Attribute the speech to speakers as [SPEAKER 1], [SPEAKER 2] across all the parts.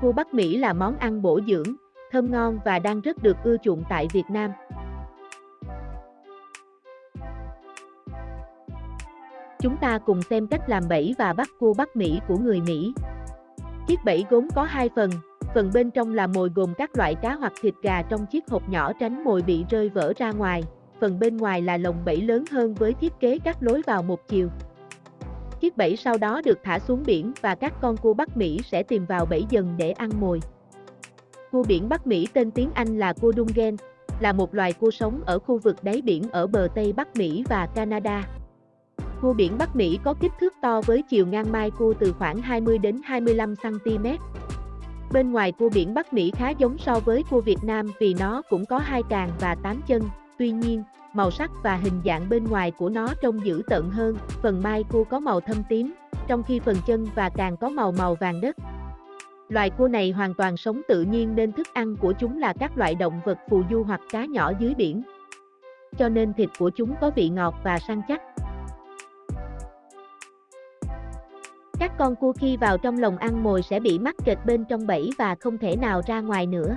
[SPEAKER 1] Cua Bắc Mỹ là món ăn bổ dưỡng, thơm ngon và đang rất được ưa chuộng tại Việt Nam. Chúng ta cùng xem cách làm bẫy và bắt cua Bắc Mỹ của người Mỹ. Chiếc bẫy gốm có hai phần, phần bên trong là mồi gồm các loại cá hoặc thịt gà trong chiếc hộp nhỏ tránh mồi bị rơi vỡ ra ngoài, phần bên ngoài là lồng bẫy lớn hơn với thiết kế các lối vào một chiều. Chiếc bẫy sau đó được thả xuống biển và các con cua Bắc Mỹ sẽ tìm vào bẫy dần để ăn mồi. Cua biển Bắc Mỹ tên tiếng Anh là cua Dungen, là một loài cua sống ở khu vực đáy biển ở bờ Tây Bắc Mỹ và Canada. Cua biển Bắc Mỹ có kích thước to với chiều ngang mai cua từ khoảng 20 đến 25 cm. Bên ngoài cua biển Bắc Mỹ khá giống so với cua Việt Nam vì nó cũng có hai càng và tám chân, tuy nhiên, màu sắc và hình dạng bên ngoài của nó trông dữ tợn hơn, phần mai cua có màu thâm tím, trong khi phần chân và càng có màu màu vàng đất. Loài cua này hoàn toàn sống tự nhiên nên thức ăn của chúng là các loại động vật phù du hoặc cá nhỏ dưới biển. Cho nên thịt của chúng có vị ngọt và săn chắc. Các con cua khi vào trong lồng ăn mồi sẽ bị mắc kẹt bên trong bẫy và không thể nào ra ngoài nữa.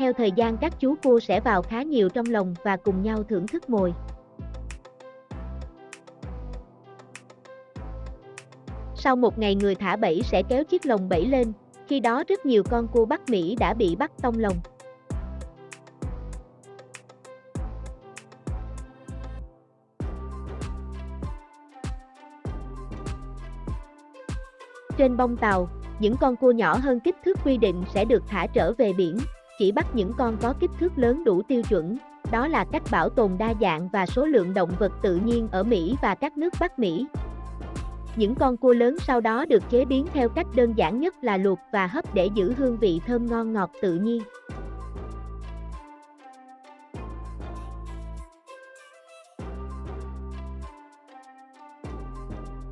[SPEAKER 1] Theo thời gian các chú cua sẽ vào khá nhiều trong lồng và cùng nhau thưởng thức mồi. Sau một ngày người thả bẫy sẽ kéo chiếc lồng bẫy lên, khi đó rất nhiều con cua Bắc Mỹ đã bị bắt tông lồng. Trên bông tàu, những con cua nhỏ hơn kích thước quy định sẽ được thả trở về biển, chỉ bắt những con có kích thước lớn đủ tiêu chuẩn. Đó là cách bảo tồn đa dạng và số lượng động vật tự nhiên ở Mỹ và các nước Bắc Mỹ. Những con cua lớn sau đó được chế biến theo cách đơn giản nhất là luộc và hấp để giữ hương vị thơm ngon ngọt tự nhiên.